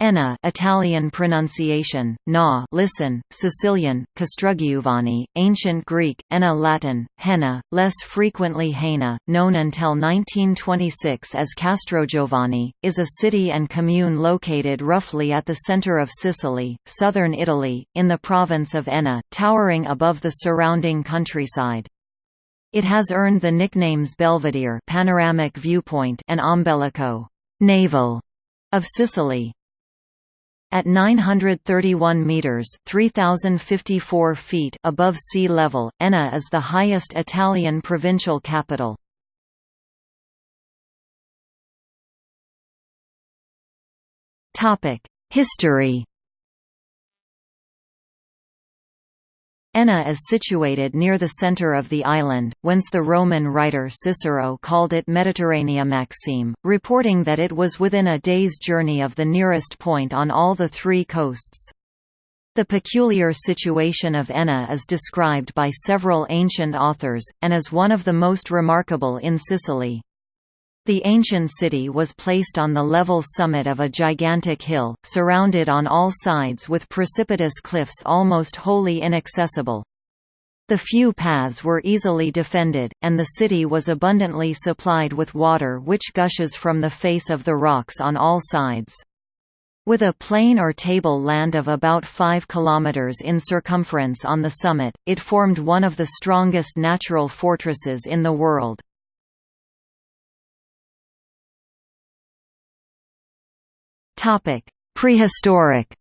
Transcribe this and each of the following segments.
Enna Italian pronunciation, na listen, Sicilian, Castrugiuvani, Ancient Greek, Enna Latin, Henna, less frequently Haina, known until 1926 as Castrogiovanni, is a city and commune located roughly at the centre of Sicily, southern Italy, in the province of Enna, towering above the surrounding countryside. It has earned the nicknames Belvedere panoramic viewpoint and Ombelico navel of Sicily. At 931 meters (3054 feet) above sea level, Enna is the highest Italian provincial capital. Topic: History Enna is situated near the centre of the island, whence the Roman writer Cicero called it Mediterranea Maxime, reporting that it was within a day's journey of the nearest point on all the three coasts. The peculiar situation of Enna is described by several ancient authors, and is one of the most remarkable in Sicily. The ancient city was placed on the level summit of a gigantic hill, surrounded on all sides with precipitous cliffs almost wholly inaccessible. The few paths were easily defended, and the city was abundantly supplied with water which gushes from the face of the rocks on all sides. With a plain or table land of about 5 km in circumference on the summit, it formed one of the strongest natural fortresses in the world. Topic: Prehistoric.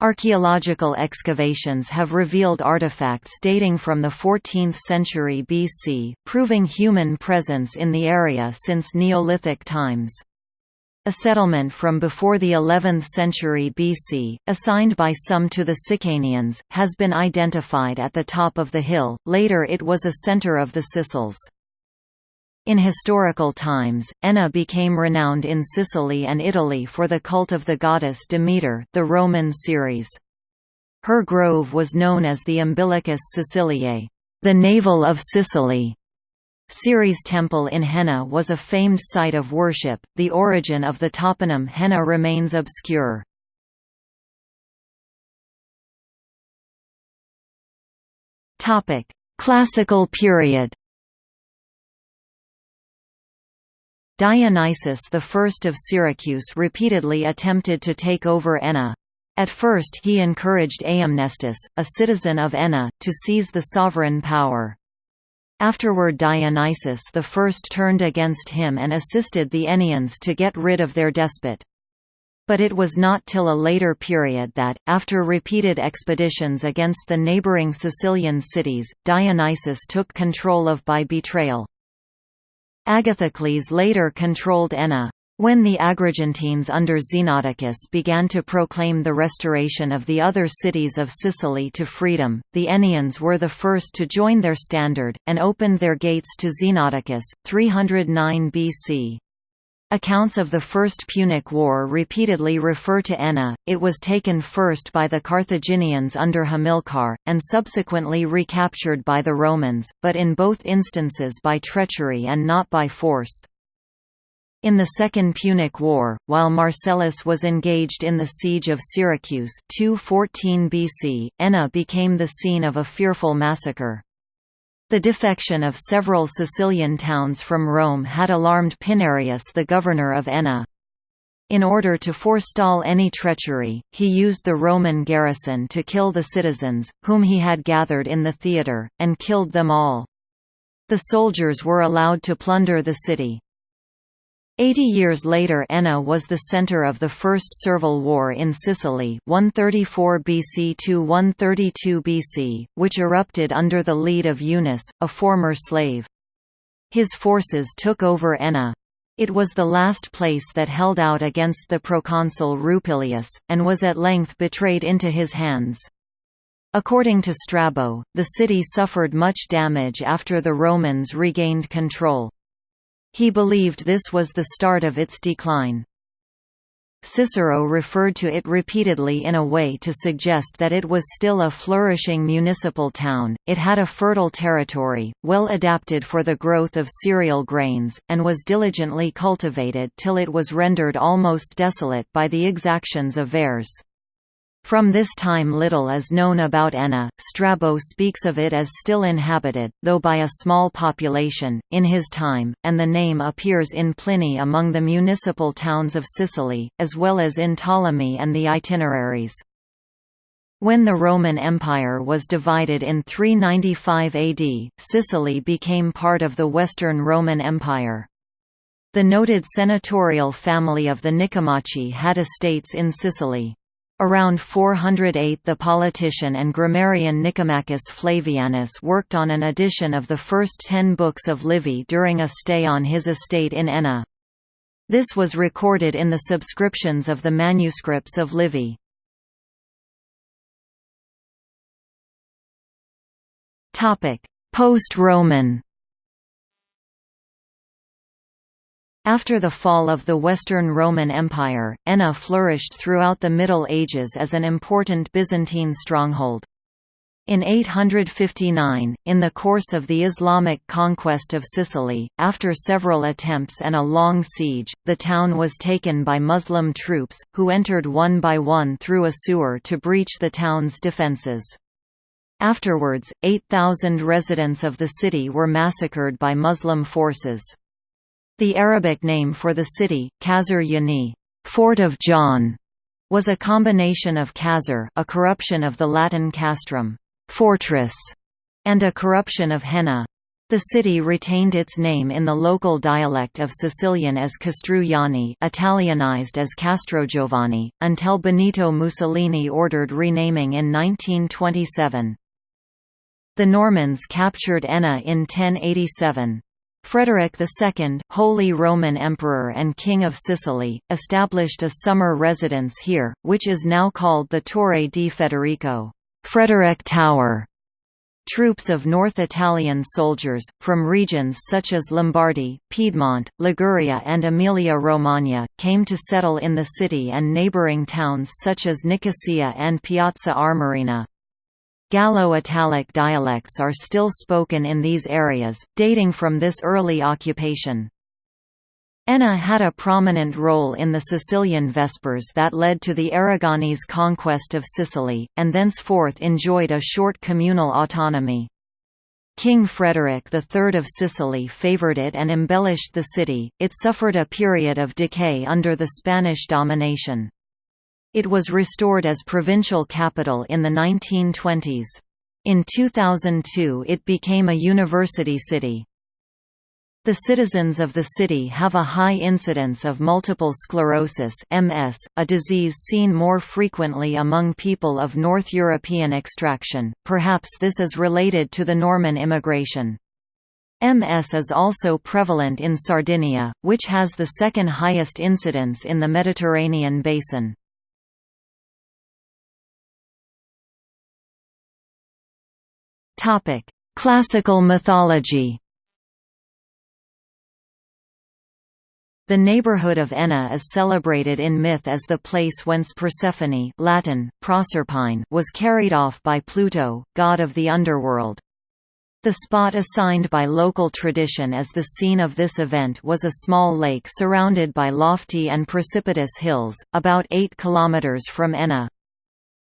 Archaeological excavations have revealed artifacts dating from the 14th century BC, proving human presence in the area since Neolithic times. A settlement from before the 11th century BC, assigned by some to the Sicanians, has been identified at the top of the hill, later it was a center of the Sicels. In historical times, Enna became renowned in Sicily and Italy for the cult of the goddess Demeter, the Roman Ceres. Her grove was known as the Umbilicus Siciliae, the navel of Sicily. Ceres Temple in Henna was a famed site of worship. The origin of the toponym Henna remains obscure. Topic: Classical period. Dionysius I of Syracuse repeatedly attempted to take over Enna. At first he encouraged Aemnestus, a citizen of Enna, to seize the sovereign power. Afterward Dionysius I turned against him and assisted the Ennians to get rid of their despot. But it was not till a later period that, after repeated expeditions against the neighboring Sicilian cities, Dionysius took control of by betrayal. Agathocles later controlled Enna. When the Agrigentines under Xenodicus began to proclaim the restoration of the other cities of Sicily to freedom, the Ennians were the first to join their standard, and opened their gates to Xenodicus, 309 BC. Accounts of the First Punic War repeatedly refer to Enna, it was taken first by the Carthaginians under Hamilcar, and subsequently recaptured by the Romans, but in both instances by treachery and not by force. In the Second Punic War, while Marcellus was engaged in the siege of Syracuse 214 BC, Enna became the scene of a fearful massacre. The defection of several Sicilian towns from Rome had alarmed Pinarius the governor of Enna. In order to forestall any treachery, he used the Roman garrison to kill the citizens, whom he had gathered in the theatre, and killed them all. The soldiers were allowed to plunder the city. Eighty years later Enna was the centre of the First Servile War in Sicily 134 BC to 132 BC, which erupted under the lead of Eunus, a former slave. His forces took over Enna. It was the last place that held out against the proconsul Rupilius, and was at length betrayed into his hands. According to Strabo, the city suffered much damage after the Romans regained control. He believed this was the start of its decline. Cicero referred to it repeatedly in a way to suggest that it was still a flourishing municipal town. It had a fertile territory, well adapted for the growth of cereal grains, and was diligently cultivated till it was rendered almost desolate by the exactions of Verres. From this time little is known about Enna. Strabo speaks of it as still inhabited, though by a small population, in his time, and the name appears in Pliny among the municipal towns of Sicily, as well as in Ptolemy and the itineraries. When the Roman Empire was divided in 395 AD, Sicily became part of the Western Roman Empire. The noted senatorial family of the Nicomachi had estates in Sicily. Around 408 the politician and grammarian Nicomachus Flavianus worked on an edition of the first ten books of Livy during a stay on his estate in Enna. This was recorded in the subscriptions of the manuscripts of Livy. Post-Roman After the fall of the Western Roman Empire, Enna flourished throughout the Middle Ages as an important Byzantine stronghold. In 859, in the course of the Islamic conquest of Sicily, after several attempts and a long siege, the town was taken by Muslim troops, who entered one by one through a sewer to breach the town's defences. Afterwards, 8,000 residents of the city were massacred by Muslim forces. The Arabic name for the city, Qasr Yani Fort of John, was a combination of Qasr a corruption of the Latin castrum fortress", and a corruption of Henna. The city retained its name in the local dialect of Sicilian as Castruiani Italianized as Castrogiovanni, until Benito Mussolini ordered renaming in 1927. The Normans captured Enna in 1087. Frederick II, Holy Roman Emperor and King of Sicily, established a summer residence here, which is now called the Torre di Federico Frederick Tower". Troops of North Italian soldiers, from regions such as Lombardy, Piedmont, Liguria and Emilia-Romagna, came to settle in the city and neighbouring towns such as Nicosia and Piazza Armerina. Gallo-Italic dialects are still spoken in these areas, dating from this early occupation. Enna had a prominent role in the Sicilian Vespers that led to the Aragonese conquest of Sicily, and thenceforth enjoyed a short communal autonomy. King Frederick III of Sicily favoured it and embellished the city, it suffered a period of decay under the Spanish domination. It was restored as provincial capital in the 1920s. In 2002 it became a university city. The citizens of the city have a high incidence of multiple sclerosis MS, a disease seen more frequently among people of North European extraction, perhaps this is related to the Norman immigration. MS is also prevalent in Sardinia, which has the second highest incidence in the Mediterranean basin. Topic: Classical mythology. The neighborhood of Enna is celebrated in myth as the place whence Persephone Latin, Proserpine was carried off by Pluto, god of the underworld. The spot assigned by local tradition as the scene of this event was a small lake surrounded by lofty and precipitous hills, about 8 kilometers from Enna.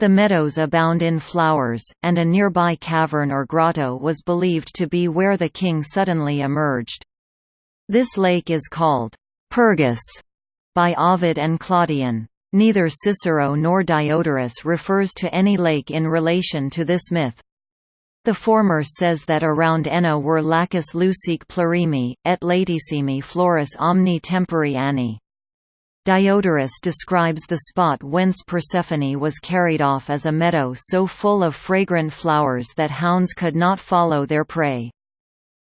The meadows abound in flowers, and a nearby cavern or grotto was believed to be where the king suddenly emerged. This lake is called Pergus by Ovid and Claudian. Neither Cicero nor Diodorus refers to any lake in relation to this myth. The former says that around Enna were lacus lucique plurimi, et latissimi floris omni tempori anni. Diodorus describes the spot whence Persephone was carried off as a meadow so full of fragrant flowers that hounds could not follow their prey.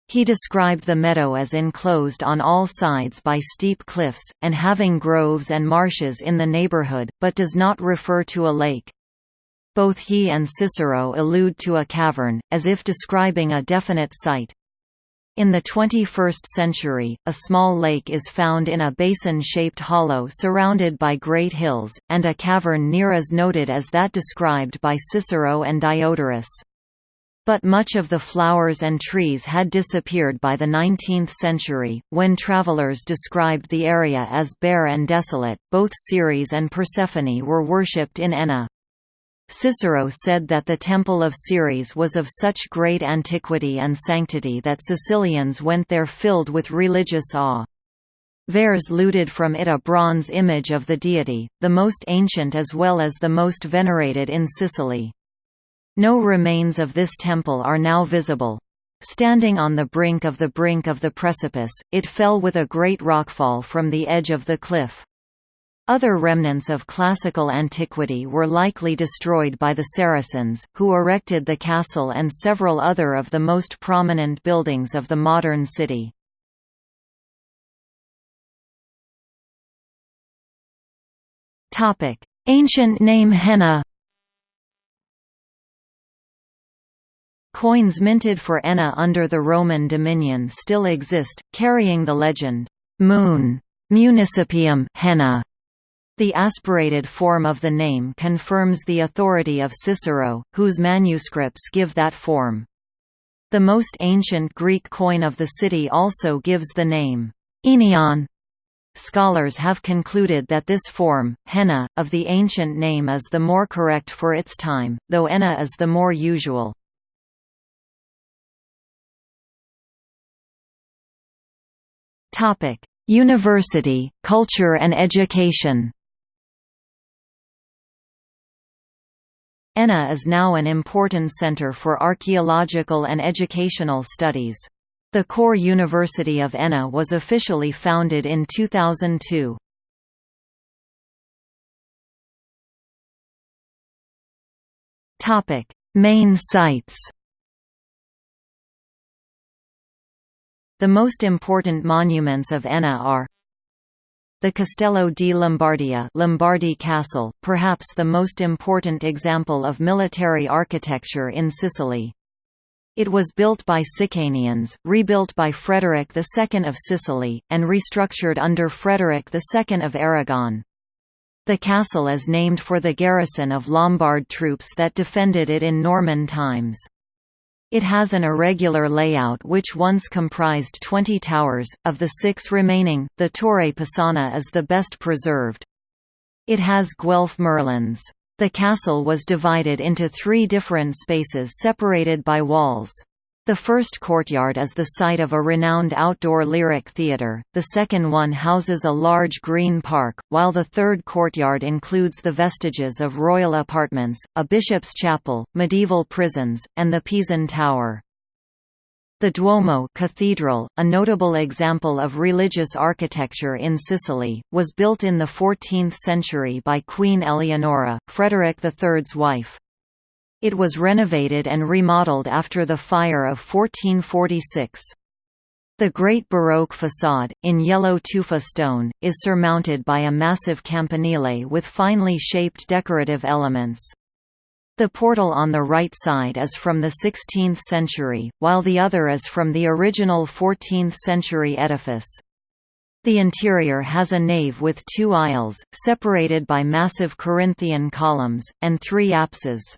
He described the meadow as enclosed on all sides by steep cliffs, and having groves and marshes in the neighborhood, but does not refer to a lake. Both he and Cicero allude to a cavern, as if describing a definite site. In the 21st century, a small lake is found in a basin-shaped hollow surrounded by great hills, and a cavern near is noted as that described by Cicero and Diodorus. But much of the flowers and trees had disappeared by the 19th century, when travelers described the area as bare and desolate. Both Ceres and Persephone were worshipped in Enna. Cicero said that the Temple of Ceres was of such great antiquity and sanctity that Sicilians went there filled with religious awe. Verres looted from it a bronze image of the deity, the most ancient as well as the most venerated in Sicily. No remains of this temple are now visible. Standing on the brink of the brink of the precipice, it fell with a great rockfall from the edge of the cliff. Other remnants of classical antiquity were likely destroyed by the Saracens, who erected the castle and several other of the most prominent buildings of the modern city. Ancient name Henna Coins minted for Enna under the Roman dominion still exist, carrying the legend, Moon, Municipium Henna. The aspirated form of the name confirms the authority of Cicero, whose manuscripts give that form. The most ancient Greek coin of the city also gives the name, Enion. Scholars have concluded that this form, henna, of the ancient name is the more correct for its time, though enna is the more usual. University, culture and education Enna is now an important center for archaeological and educational studies. The Kore University of Enna was officially founded in 2002. Topic: Main sites. The most important monuments of Enna are the Castello di Lombardia Lombardy Castle, perhaps the most important example of military architecture in Sicily. It was built by Sicanians, rebuilt by Frederick II of Sicily, and restructured under Frederick II of Aragon. The castle is named for the garrison of Lombard troops that defended it in Norman times. It has an irregular layout which once comprised 20 towers, of the six remaining, the Torre Pisana is the best preserved. It has Guelph merlons. The castle was divided into three different spaces separated by walls. The first courtyard is the site of a renowned outdoor lyric theatre, the second one houses a large green park, while the third courtyard includes the vestiges of royal apartments, a bishop's chapel, medieval prisons, and the Pisan Tower. The Duomo cathedral, a notable example of religious architecture in Sicily, was built in the 14th century by Queen Eleonora, Frederick III's wife. It was renovated and remodeled after the fire of 1446. The Great Baroque façade, in yellow tufa stone, is surmounted by a massive campanile with finely shaped decorative elements. The portal on the right side is from the 16th century, while the other is from the original 14th century edifice. The interior has a nave with two aisles, separated by massive Corinthian columns, and three apses.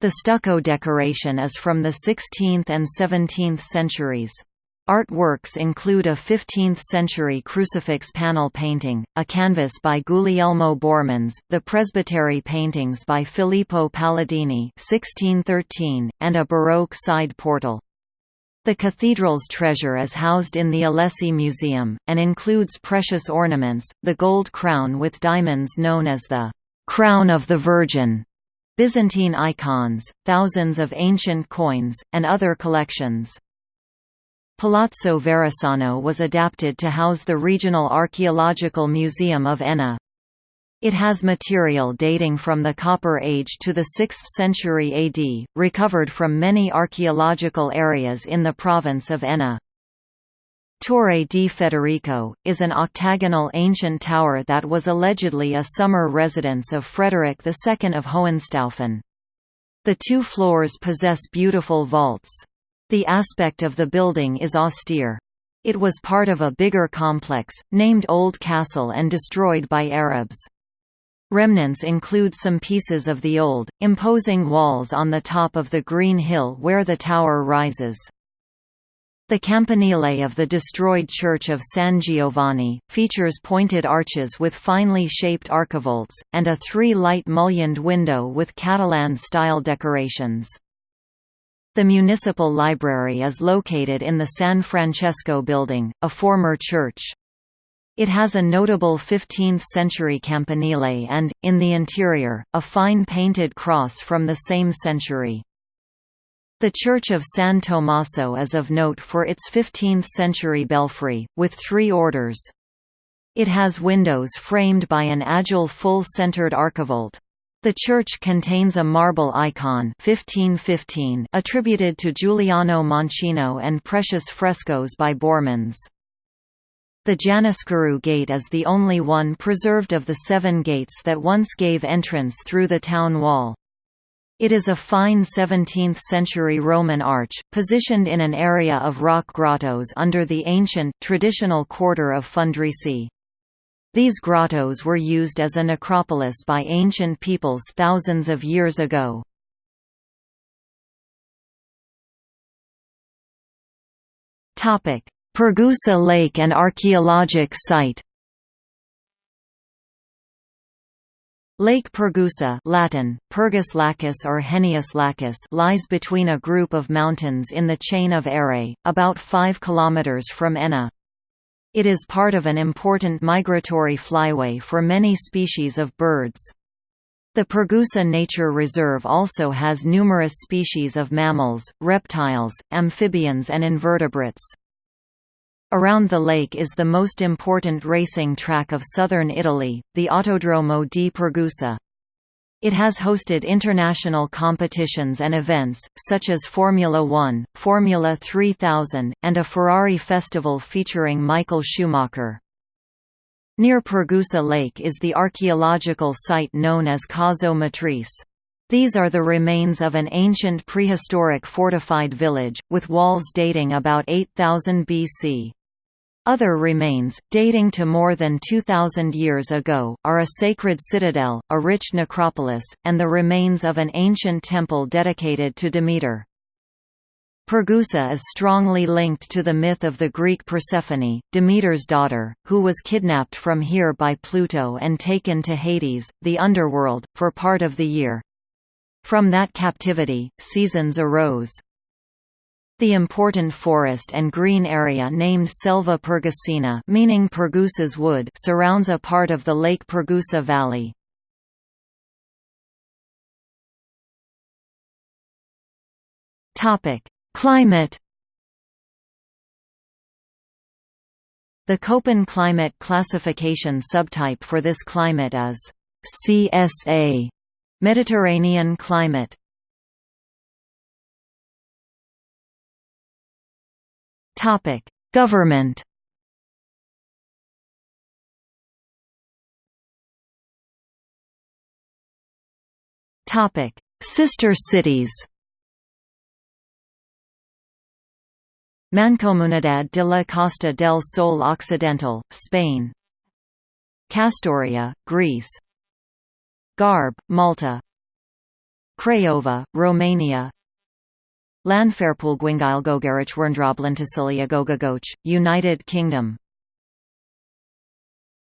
The stucco decoration is from the 16th and 17th centuries. Artworks include a 15th-century crucifix panel painting, a canvas by Guglielmo Borremans, the presbytery paintings by Filippo Paladini 1613, and a Baroque side portal. The cathedral's treasure is housed in the Alessi Museum, and includes precious ornaments, the gold crown with diamonds known as the «Crown of the Virgin», Byzantine icons, thousands of ancient coins, and other collections. Palazzo Varisano was adapted to house the Regional Archaeological Museum of Enna. It has material dating from the Copper Age to the 6th century AD, recovered from many archaeological areas in the province of Enna. Torre di Federico, is an octagonal ancient tower that was allegedly a summer residence of Frederick II of Hohenstaufen. The two floors possess beautiful vaults. The aspect of the building is austere. It was part of a bigger complex, named Old Castle and destroyed by Arabs. Remnants include some pieces of the old, imposing walls on the top of the green hill where the tower rises. The campanile of the destroyed Church of San Giovanni, features pointed arches with finely shaped archivolts, and a three-light mullioned window with Catalan-style decorations. The municipal library is located in the San Francesco building, a former church. It has a notable 15th-century campanile and, in the interior, a fine painted cross from the same century. The Church of San Tommaso is of note for its 15th-century belfry, with three orders. It has windows framed by an agile full-centered archivolt. The church contains a marble icon 1515 attributed to Giuliano Mancino and precious frescoes by Borremans. The Janniscuru Gate is the only one preserved of the seven gates that once gave entrance through the town wall. It is a fine 17th-century Roman arch, positioned in an area of rock grottos under the ancient, traditional quarter of Fundrisi. These grottos were used as a necropolis by ancient peoples thousands of years ago. Pergusa Lake and archaeologic site Lake Pergusa Latin, Pergus Lacus or Henius Lacus lies between a group of mountains in the chain of Erei, about 5 km from Enna. It is part of an important migratory flyway for many species of birds. The Pergusa Nature Reserve also has numerous species of mammals, reptiles, amphibians and invertebrates. Around the lake is the most important racing track of southern Italy, the Autodromo di Pergusa. It has hosted international competitions and events, such as Formula One, Formula 3000, and a Ferrari festival featuring Michael Schumacher. Near Pergusa Lake is the archaeological site known as Cozzo Matrice. These are the remains of an ancient prehistoric fortified village, with walls dating about 8000 BC. Other remains, dating to more than 2,000 years ago, are a sacred citadel, a rich necropolis, and the remains of an ancient temple dedicated to Demeter. Pergusa is strongly linked to the myth of the Greek Persephone, Demeter's daughter, who was kidnapped from here by Pluto and taken to Hades, the underworld, for part of the year. From that captivity, seasons arose. The important forest and green area named Selva Pergusina meaning Pergusa's wood surrounds a part of the Lake Pergusa Valley. Climate The Köppen climate classification subtype for this climate is CSA Mediterranean climate Topic: Government. Topic: Sister cities. Mancomunidad de la Costa del Sol Occidental, Spain. Kastoria, Greece. Garb, Malta. Craiova, Romania Landfairpool Gwingile Gogarich Werndrablantacilia Gogagoch, United Kingdom